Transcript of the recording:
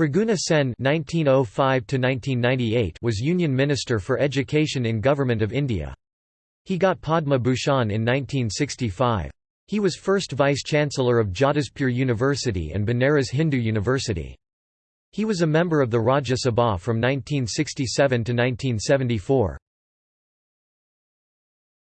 Triguna Sen (1905–1998) was Union Minister for Education in Government of India. He got Padma Bhushan in 1965. He was first Vice-Chancellor of Jadavpur University and Banaras Hindu University. He was a member of the Rajya Sabha from 1967 to 1974.